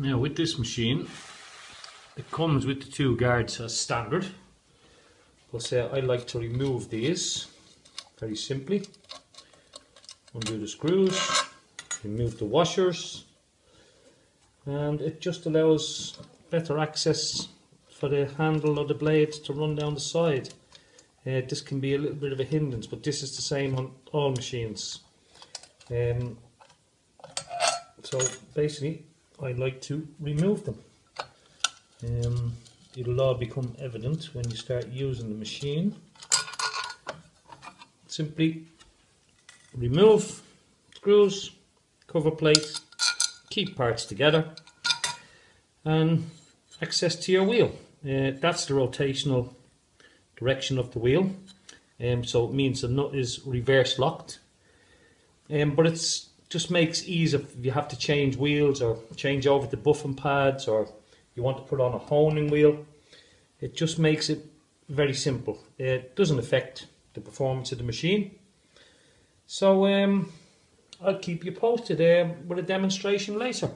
Now with this machine, it comes with the two guards as standard. But uh, I like to remove these very simply. Undo the screws, remove the washers, and it just allows better access for the handle or the blade to run down the side. Uh, this can be a little bit of a hindrance, but this is the same on all machines. Um, so basically, I like to remove them. Um, it'll all become evident when you start using the machine. Simply remove screws, cover plate, keep parts together and access to your wheel. Uh, that's the rotational direction of the wheel. Um, so it means the nut is reverse locked. Um, but it's just makes ease if you have to change wheels or change over the buffing pads or you want to put on a honing wheel. It just makes it very simple. It doesn't affect the performance of the machine. So um, I'll keep you posted uh, with a demonstration later.